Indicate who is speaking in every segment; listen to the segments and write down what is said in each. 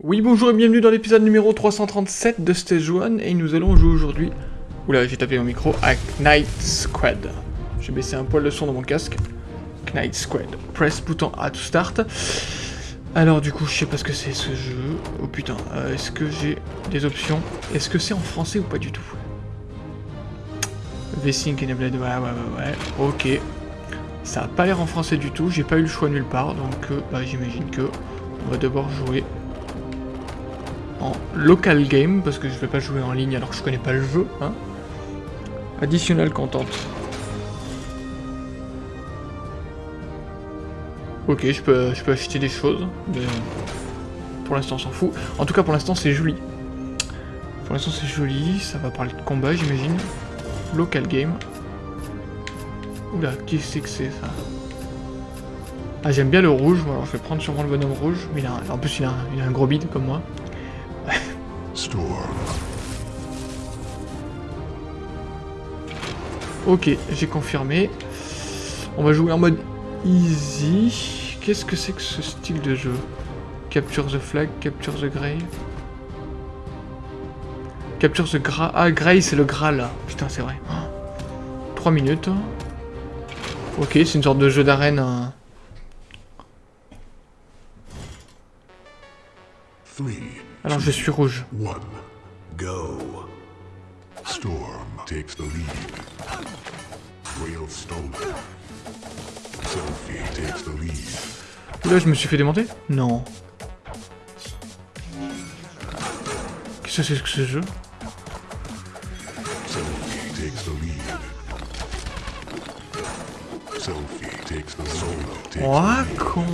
Speaker 1: Oui, bonjour et bienvenue dans l'épisode numéro 337 de Stage 1, et nous allons jouer aujourd'hui... Oula, j'ai tapé mon micro, à Knight Squad. J'ai baissé un poil le son dans mon casque. Knight Squad. Press bouton A to start. Alors du coup, je sais pas ce que c'est ce jeu. Oh putain, euh, est-ce que j'ai des options? Est-ce que c'est en français ou pas du tout? V-Sync enabled, ouais, ouais, ouais, ouais, ok. Ça a pas l'air en français du tout, j'ai pas eu le choix nulle part, donc euh, bah, j'imagine que on va devoir jouer en local game, parce que je vais pas jouer en ligne alors que je connais pas le jeu, hein. Additional content. Ok, je peux, je peux acheter des choses, mais pour l'instant on s'en fout. En tout cas pour l'instant c'est joli. Pour l'instant c'est joli, ça va parler de combat j'imagine. Local game. Oula, qui c'est que c'est ça Ah j'aime bien le rouge, alors je vais prendre sûrement le bonhomme rouge, mais il a, en plus il a, il a un gros bide comme moi. ok, j'ai confirmé. On va jouer en mode easy. Qu'est-ce que c'est que ce style de jeu? Capture the flag, capture the grave. Capture the gra... Ah, Grey, c'est le Graal, là. Putain, c'est vrai. 3 minutes. Ok, c'est une sorte de jeu d'arène. Hein. Alors, je suis rouge. Go. Storm takes the lead. Sophie takes the lead. Là, je me suis fait démonter? Non. Qu'est-ce que c'est que ce jeu? Oh, con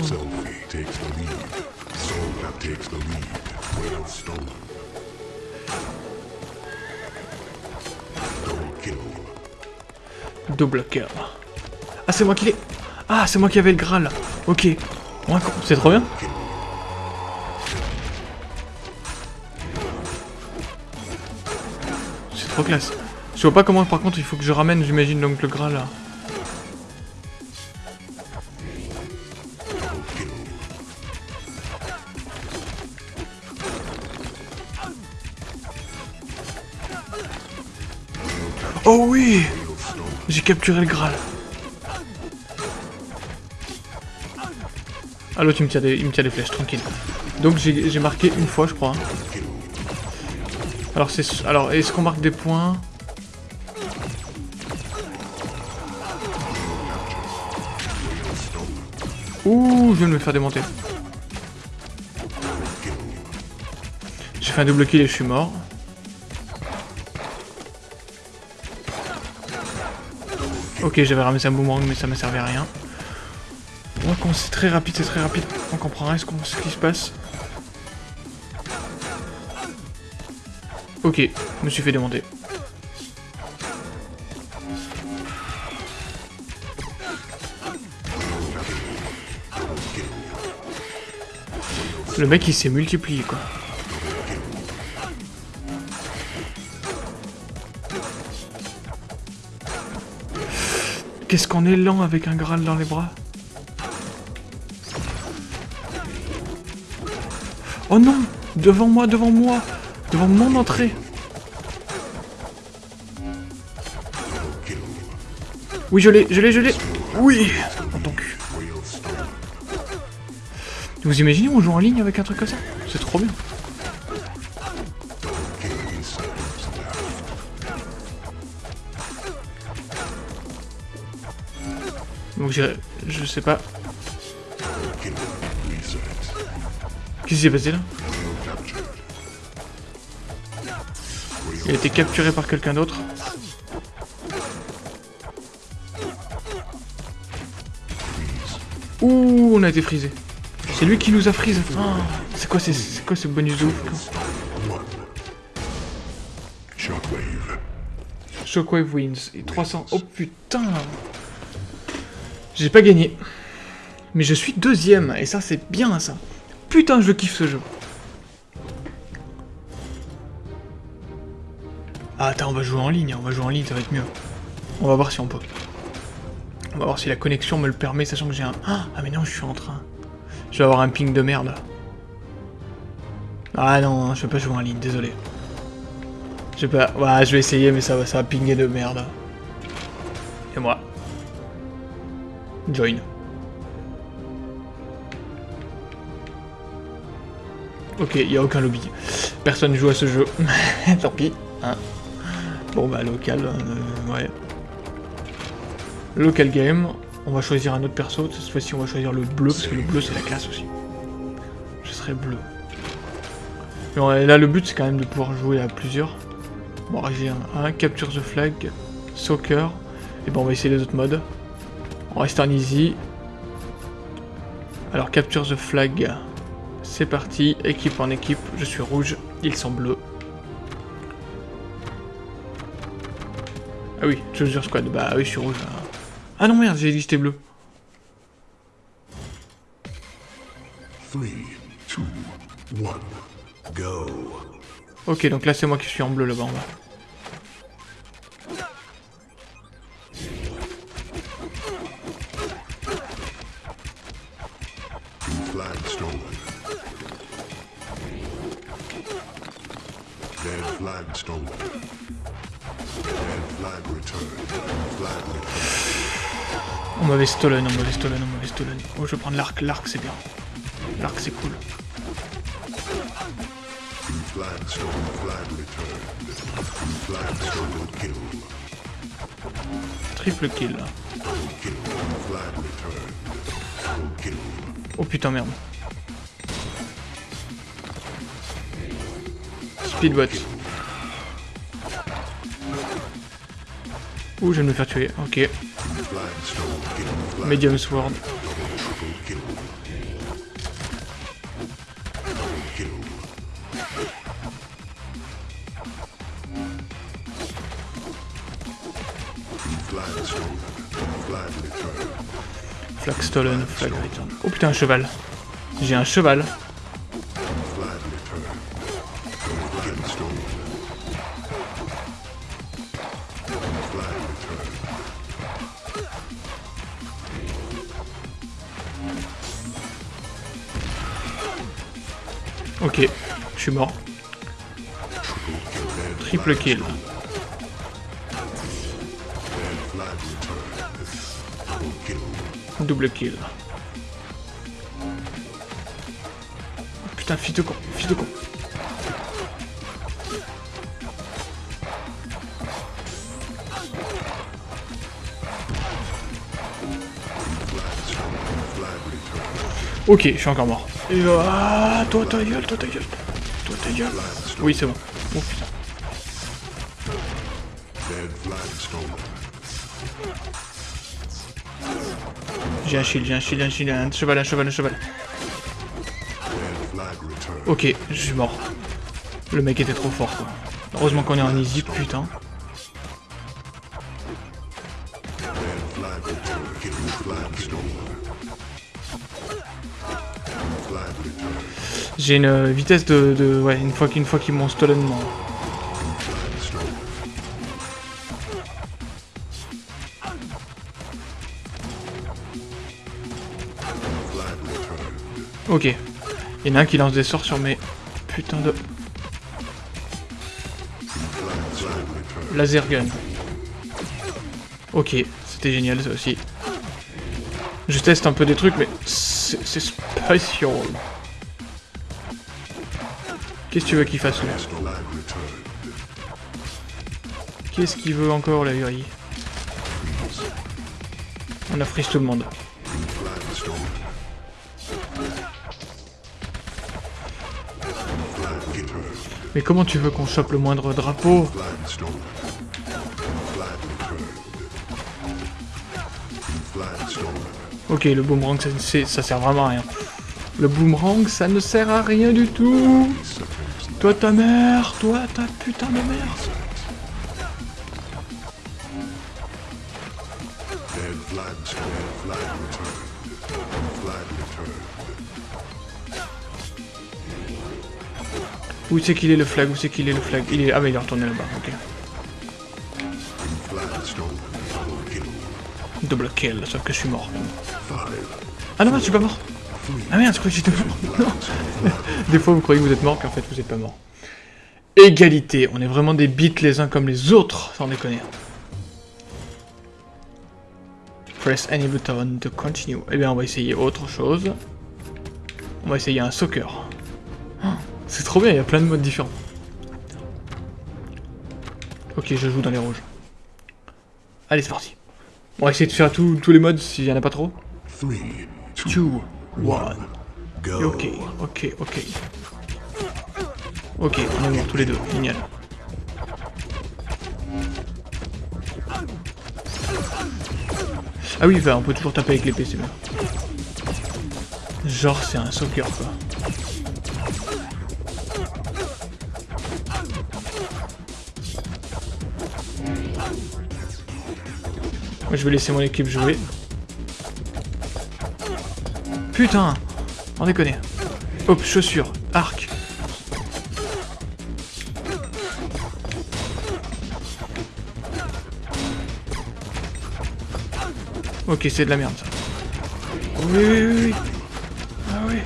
Speaker 1: Double kill. Ah, c'est moi qui l'ai... Ah, c'est moi qui avais le Graal. Ok. C'est trop bien. C'est trop classe. Je vois pas comment, par contre, il faut que je ramène, j'imagine, donc le Graal là. Oh oui J'ai capturé le Graal. Ah l'autre il me tire des, il me tire des flèches, tranquille. Donc j'ai marqué une fois je crois. Alors c'est alors est-ce qu'on marque des points? Ouh, je viens de me faire démonter. J'ai fait un double kill et je suis mort. Ok, j'avais ramassé un boomerang, mais ça m'a servi à rien. C'est très rapide, c'est très rapide. On comprend rien ce, ce qui se passe. Ok, je me suis fait démonter. Le mec il s'est multiplié quoi. Qu'est-ce qu'on est lent avec un Graal dans les bras Oh non Devant moi, devant moi Devant mon entrée Oui, je l'ai, je l'ai, je l'ai Oui Donc. Vous imaginez, on joue en ligne avec un truc comme ça C'est trop bien Donc je sais pas. Qu'est-ce qui s'est passé là? Il a été capturé par quelqu'un d'autre. Ouh, on a été frisé. C'est lui qui nous a frisé. Oh, c'est quoi, c'est quoi ce bonus de ouf Shockwave. Shockwave wins. Et 300. Oh putain j'ai pas gagné. Mais je suis deuxième, et ça c'est bien ça. Putain, je kiffe ce jeu. Ah, attends, on va jouer en ligne, on va jouer en ligne, ça va être mieux. On va voir si on peut. On va voir si la connexion me le permet, sachant que j'ai un... Ah, mais non, je suis en train. Je vais avoir un ping de merde. Ah non, je vais pas jouer en ligne, désolé. Je vais pas... Ouais, je vais essayer, mais ça va, ça va pinguer de merde. Et moi. Join. Ok, il a aucun lobby. Personne joue à ce jeu. Tant pis. Hein. Bon bah local, euh, ouais. Local game. On va choisir un autre perso. Cette fois-ci, on va choisir le bleu, parce que le bleu, c'est la classe aussi. Je serai bleu. là, le but, c'est quand même de pouvoir jouer à plusieurs. Bon, j'ai un, Capture the Flag, Soccer. Et bon, on va essayer les autres modes. On reste en easy. Alors, Capture the Flag. C'est parti, équipe en équipe, je suis rouge, ils sont bleus. Ah oui, Choose Squad, bah oui, je suis rouge. Ah non merde, j'ai bleu. 3, 2, 1, go. Ok, donc là c'est moi qui suis en bleu là-bas en bas. On m'avait stolen, on m'avait stolen, on m'avait stolen. Oh, je vais prendre l'arc, l'arc c'est bien. L'arc c'est cool. Triple kill. Oh putain merde. Speedbot. Ouh, je vais me faire tuer. Ok. Medium Sword. Flag stolen, flag return. Oh putain, un cheval. J'ai un cheval. Ok, je suis mort. Triple kill. Double kill. Putain, fils de con, fils de con. Ok, je suis encore mort. Et ah, toi ta gueule, toi ta gueule. Toi ta gueule. Oui, c'est bon. Oh putain. J'ai un shield, j'ai un shield, un shield, un cheval, un cheval, un cheval. Ok, je suis mort. Le mec était trop fort, quoi. Heureusement qu'on est en easy, putain. J'ai une vitesse de, Ouais, une fois, qu'une fois qu'ils m'ont stolen mon... Ok. Il y en a un qui lance des sorts sur mes... Putain de... Laser gun. Ok, c'était génial ça aussi. Je teste un peu des trucs, mais c'est spécial. Qu'est-ce que tu veux qu'il fasse là Qu'est-ce qu'il veut encore la Uri On a frise tout le monde. Mais comment tu veux qu'on chope le moindre drapeau Ok, le boomerang, ça, ça sert vraiment à rien. Le boomerang, ça ne sert à rien du tout toi ta mère Toi ta putain de merde Où c'est qu'il est le flag Où c'est qu'il est le flag? Il est... Ah mais il est retourné là-bas, ok. Double kill, sauf que je suis mort. Ah non, je suis pas mort. Ah merde, je croyais que j'étais mort. Non. Des fois, vous croyez que vous êtes mort, puis en fait, vous êtes pas mort. Égalité. On est vraiment des bits les uns comme les autres, sans déconner. Press any button to continue. Eh bien, on va essayer autre chose. On va essayer un soccer. C'est trop bien, il y a plein de modes différents. Ok, je joue dans les rouges. Allez, c'est parti. On va essayer de faire tous les modes s'il y en a pas trop. 2, 1, Ok, ok, ok. Ok, on est mort tous les deux, génial. Ah oui, on peut toujours taper avec l'épée, c'est bien. Genre, c'est un soccer, quoi. Moi, je vais laisser mon équipe jouer. Putain On déconne. Hop, chaussures, arc. Ok, c'est de la merde, ça. Oui, oui, oui, oui. Ah oui.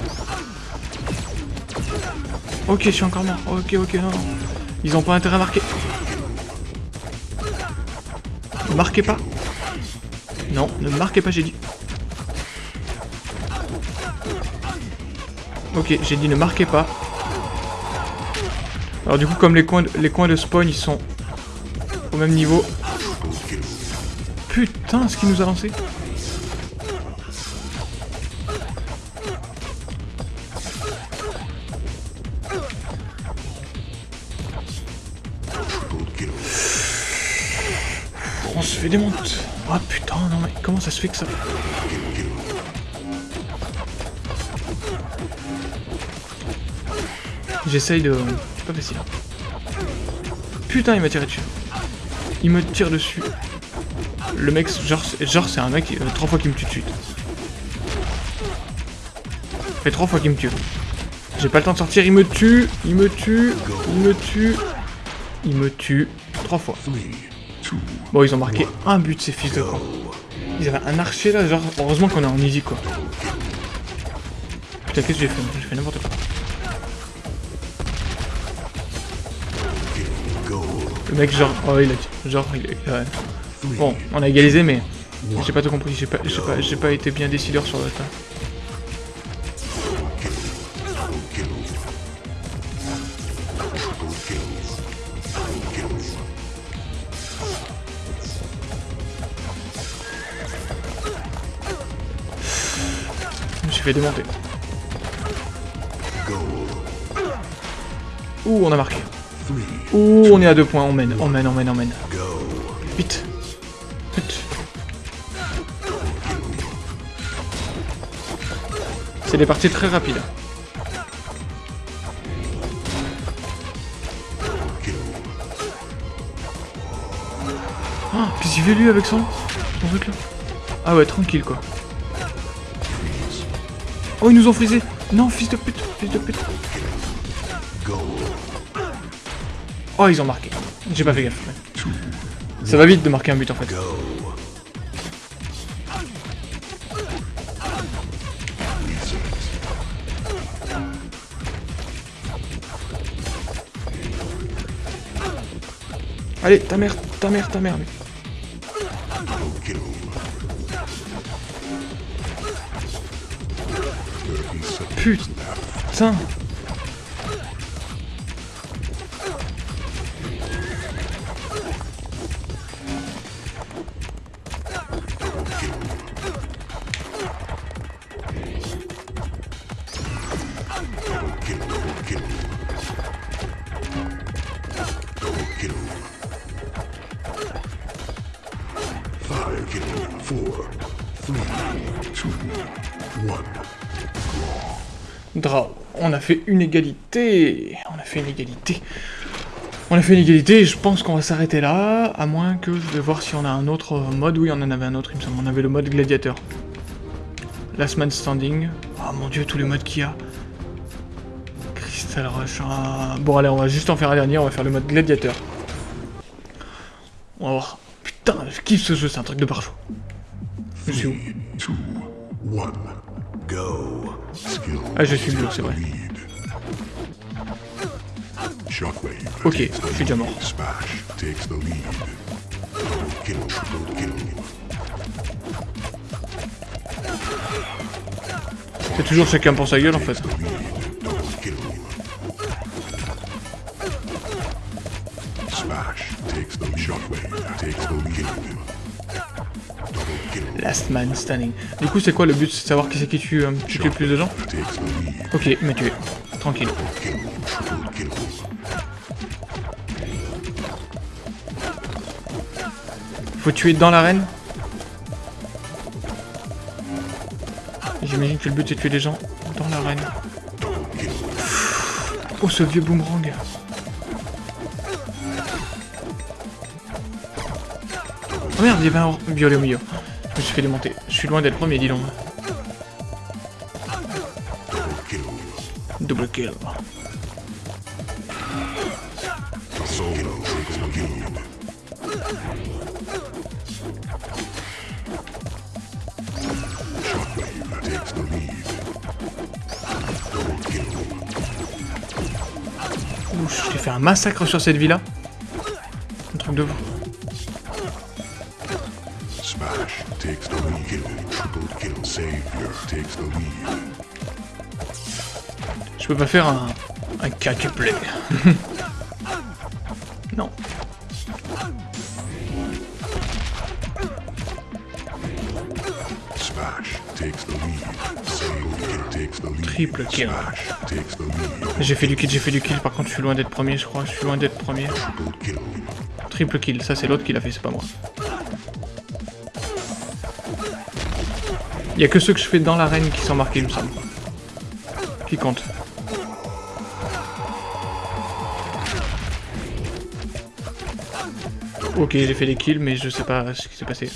Speaker 1: Ok, je suis encore mort. Ok, ok, non, non. Ils ont pas intérêt à marquer. Marquez pas. Non, ne marquez pas, j'ai dit. Ok, j'ai dit ne marquez pas. Alors du coup, comme les coins de, les coins de spawn, ils sont au même niveau. Putain, ce qui nous a lancé. On se fait des montes. Ah putain, non mais comment ça se fait que ça... J'essaye de... C'est pas facile. Putain, il m'a tiré dessus. Il me tire dessus. Le mec, genre, genre c'est un mec, euh, trois fois qu'il me tue de suite. fait trois fois qu'il me tue. J'ai pas le temps de sortir, il me tue, il me tue, il me tue, il me tue, trois fois. Bon, ils ont marqué un but, ces fils de. Ils avaient un archer là, genre, heureusement qu'on est en easy quoi. Putain, qu'est-ce que j'ai fait? J'ai fait n'importe quoi. Le mec, genre, oh, il a. Genre. Bon, on a égalisé, mais j'ai pas tout compris. J'ai pas, pas, pas été bien décideur sur le tas. vais démonter. Ouh, on a marqué. Ouh, on est à deux points, on mène, on mène, on mène, on mène. Vite. C'est des parties très rapides. Ah, qu'est-ce qu'il fait lui avec son, son truc là? Ah ouais, tranquille quoi. Oh, ils nous ont frisé Non, fils de pute, fils de pute. Oh, ils ont marqué. J'ai pas fait gaffe. Ça va vite de marquer un but en fait. Allez, ta mère, ta mère, ta mère. Putain a fait une égalité. On a fait une égalité. On a fait une égalité et je pense qu'on va s'arrêter là, à moins que je vais voir si on a un autre mode. Oui, on en avait un autre, il me semble. On avait le mode gladiateur. Last man standing. Oh mon dieu, tous les modes qu'il y a. Crystal Rush. Ah. Bon, allez, on va juste en faire un dernier. On va faire le mode gladiateur. On va voir. Putain, je kiffe ce jeu, c'est un truc de parfait. Je suis où?
Speaker 2: Two, one, go.
Speaker 1: Ah, je suis bleu, c'est vrai. Ok, je suis déjà mort. C'est toujours chacun pour sa gueule en fait. Last man standing. Du coup, c'est quoi le but? C'est de savoir qui c'est qui tue, euh, tue le plus de gens? Ok, il m'a tué. Tranquille. Faut tuer dans l'arène J'imagine que le but c'est de tuer les gens dans l'arène. Oh ce vieux boomerang Oh merde, il y avait un violet au milieu. Je me suis fait démonter. Je suis loin d'être premier, dis donc. Double kill. Un massacre sur cette villa. Un truc de fou.
Speaker 2: Smash takes the lead. Triple kill. Savior takes the lead.
Speaker 1: Je peux pas faire un, un quadruplé. non.
Speaker 2: Smash takes the lead. Savior takes the lead.
Speaker 1: Triple kill.
Speaker 2: Smash.
Speaker 1: J'ai fait du kill, j'ai fait du kill, par contre je suis loin d'être premier, je crois. Je suis loin d'être premier.
Speaker 2: Triple kill.
Speaker 1: Ça c'est l'autre qui l'a fait, c'est pas moi. Il y a que ceux que je fais dans l'arène qui sont marqués, il me semble. Qui comptent. Ok, j'ai fait des kills, mais je sais pas ce qui s'est passé.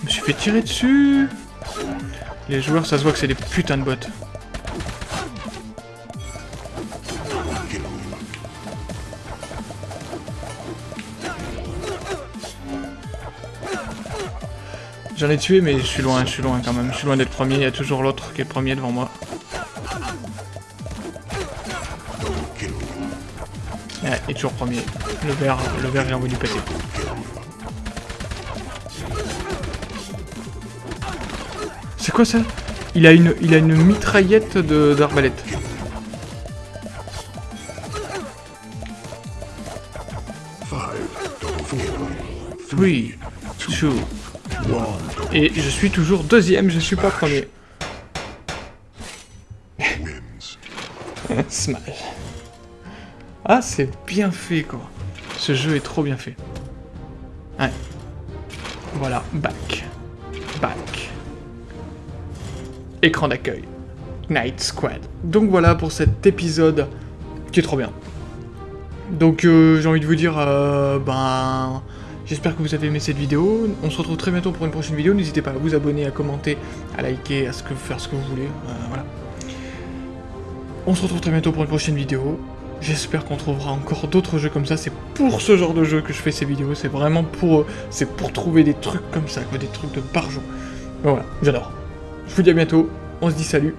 Speaker 1: Je me suis fait tirer dessus Les joueurs, ça se voit que c'est des putains de bots. J'en ai tué, mais je suis loin, je suis loin quand même. Je suis loin d'être premier, il y a toujours l'autre qui est premier devant moi. Ouais, il est toujours premier. Le vert, le vert de lui péter. C'est quoi ça il a, une, il a une mitraillette d'arbalète.
Speaker 2: Five. Double kill.
Speaker 1: 3, 2, 1. Et je suis toujours deuxième, je suis pas premier. Smash. Ah, c'est bien fait, quoi. Ce jeu est trop bien fait. Ouais. Voilà, back. Back. Écran d'accueil. Night Squad. Donc voilà pour cet épisode qui est trop bien. Donc euh, j'ai envie de vous dire, euh, ben... J'espère que vous avez aimé cette vidéo. On se retrouve très bientôt pour une prochaine vidéo. N'hésitez pas à vous abonner, à commenter, à liker, à ce que, faire ce que vous voulez. Euh, voilà. On se retrouve très bientôt pour une prochaine vidéo. J'espère qu'on trouvera encore d'autres jeux comme ça. C'est pour ce genre de jeu que je fais ces vidéos. C'est vraiment pour. C'est pour trouver des trucs comme ça, quoi, des trucs de barjon. Voilà, j'adore. Je vous dis à bientôt. On se dit salut.